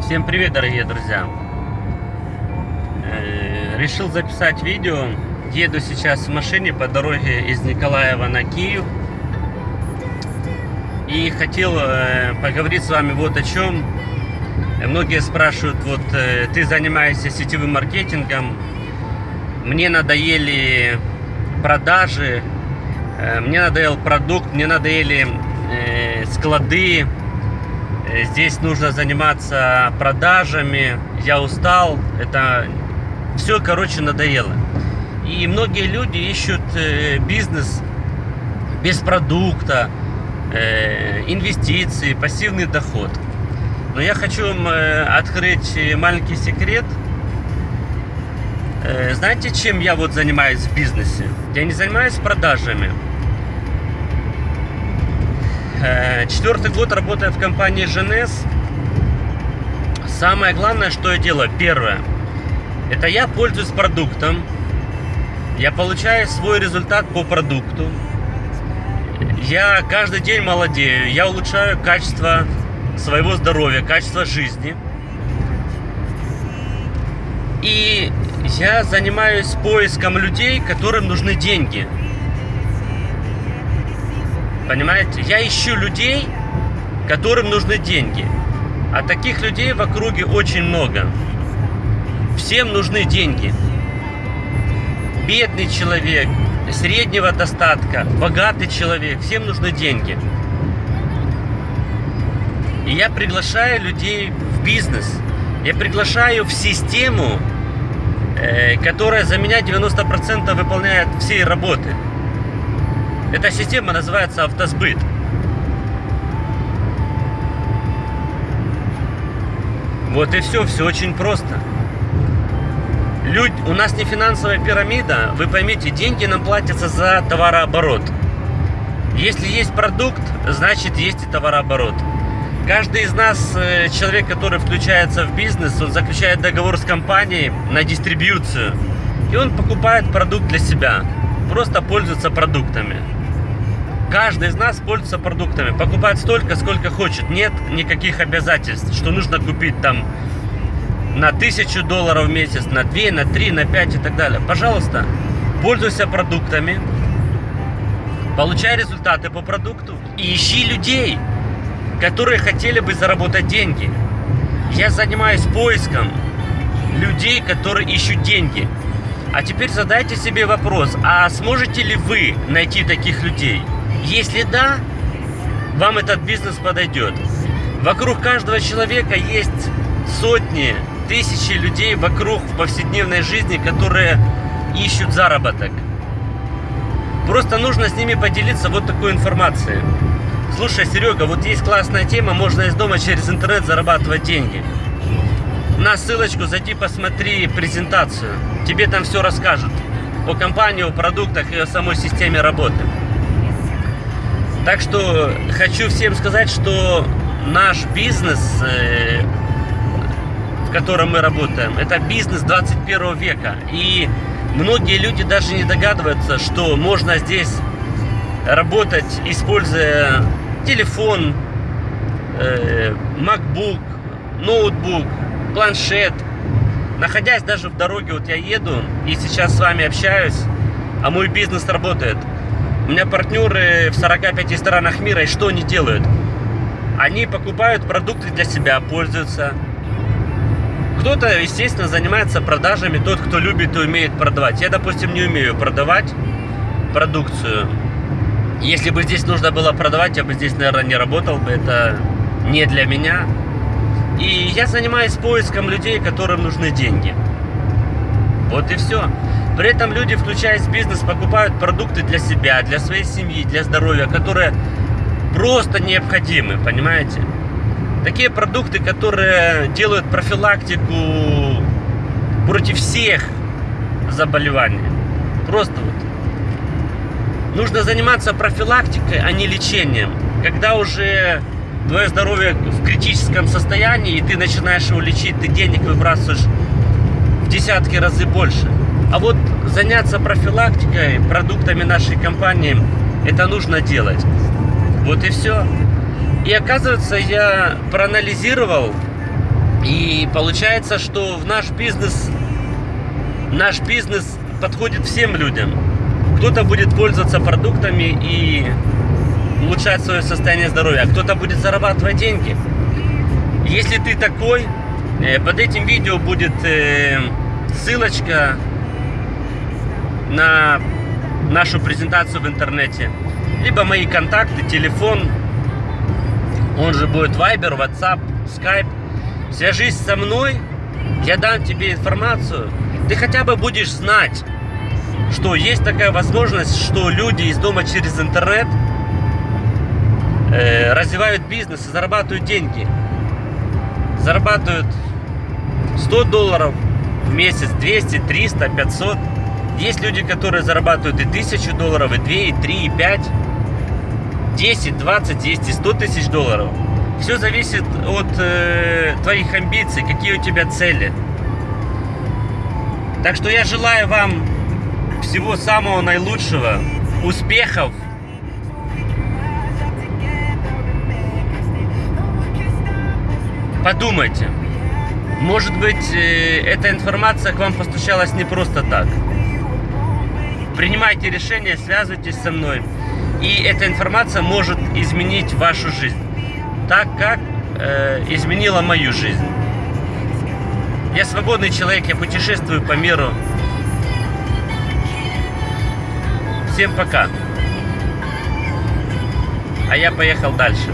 Всем привет, дорогие друзья! Э, Решил записать видео. Еду сейчас в машине по дороге из Николаева на Киев. И хотел э, поговорить с вами вот о чем. Многие спрашивают, вот э, ты занимаешься сетевым маркетингом, мне надоели продажи, мне надоел продукт, мне надоели склады, Здесь нужно заниматься продажами. Я устал. Это все, короче, надоело. И многие люди ищут э, бизнес без продукта, э, инвестиции, пассивный доход. Но я хочу вам открыть маленький секрет. Знаете, чем я вот занимаюсь в бизнесе? Я не занимаюсь продажами. Э, четвертый год работаю в компании GNS. Самое главное, что я делаю, первое, это я пользуюсь продуктом, я получаю свой результат по продукту, я каждый день молодею, я улучшаю качество своего здоровья, качество жизни. И я занимаюсь поиском людей, которым нужны деньги. Понимаете? Я ищу людей, которым нужны деньги. А таких людей в округе очень много. Всем нужны деньги. Бедный человек, среднего достатка, богатый человек, всем нужны деньги. И я приглашаю людей в бизнес. Я приглашаю в систему, э, которая за меня 90% выполняет всей работы. Эта система называется автосбыт. Вот и все, все очень просто. Людь, у нас не финансовая пирамида, вы поймите, деньги нам платятся за товарооборот. Если есть продукт, значит есть и товарооборот. Каждый из нас, э, человек, который включается в бизнес, он заключает договор с компанией на дистрибьюцию. И он покупает продукт для себя. Просто пользуется продуктами. Каждый из нас пользуется продуктами, покупает столько, сколько хочет. Нет никаких обязательств, что нужно купить там на тысячу долларов в месяц, на 2, на 3, на 5 и так далее. Пожалуйста, пользуйся продуктами, получай результаты по продукту и ищи людей, которые хотели бы заработать деньги. Я занимаюсь поиском людей, которые ищут деньги. А теперь задайте себе вопрос, а сможете ли вы найти таких людей? Если да, вам этот бизнес подойдет. Вокруг каждого человека есть сотни, тысячи людей вокруг в повседневной жизни, которые ищут заработок. Просто нужно с ними поделиться вот такой информацией. Слушай, Серега, вот есть классная тема, можно из дома через интернет зарабатывать деньги. На ссылочку зайди, посмотри презентацию. Тебе там все расскажут о компании, о продуктах и о самой системе работы. Так что хочу всем сказать, что наш бизнес, э, в котором мы работаем, это бизнес 21 века. И многие люди даже не догадываются, что можно здесь работать, используя телефон, э, MacBook, ноутбук, планшет. Находясь даже в дороге, вот я еду и сейчас с вами общаюсь, а мой бизнес работает – у меня партнеры в 45 странах мира, и что они делают? Они покупают продукты для себя, пользуются. Кто-то, естественно, занимается продажами, тот, кто любит и умеет продавать. Я, допустим, не умею продавать продукцию. Если бы здесь нужно было продавать, я бы здесь, наверное, не работал бы. Это не для меня. И я занимаюсь поиском людей, которым нужны деньги. Вот и все. При этом люди, включаясь в бизнес, покупают продукты для себя, для своей семьи, для здоровья, которые просто необходимы, понимаете? Такие продукты, которые делают профилактику против всех заболеваний. Просто вот. Нужно заниматься профилактикой, а не лечением. Когда уже твое здоровье в критическом состоянии, и ты начинаешь его лечить, ты денег выбрасываешь в десятки разы больше. А вот заняться профилактикой, продуктами нашей компании, это нужно делать. Вот и все. И оказывается, я проанализировал И получается, что в наш бизнес, наш бизнес подходит всем людям. Кто-то будет пользоваться продуктами и улучшать свое состояние здоровья, а кто-то будет зарабатывать деньги. Если ты такой, э, под этим видео будет э, ссылочка на нашу презентацию в интернете, либо мои контакты, телефон, он же будет Viber, WhatsApp, Skype. Свяжись со мной, я дам тебе информацию, ты хотя бы будешь знать, что есть такая возможность, что люди из дома через интернет э, развивают бизнес и зарабатывают деньги. Зарабатывают 100 долларов в месяц, 200, 300, 500. Есть люди, которые зарабатывают и 1000 долларов, и 2, и 3, и 5. 10, 20, есть и 100 тысяч долларов. Все зависит от э, твоих амбиций, какие у тебя цели. Так что я желаю вам всего самого наилучшего, успехов. Подумайте, может быть, э, эта информация к вам постучалась не просто так. Принимайте решение, связывайтесь со мной. И эта информация может изменить вашу жизнь. Так как э, изменила мою жизнь. Я свободный человек, я путешествую по миру. Всем пока. А я поехал дальше.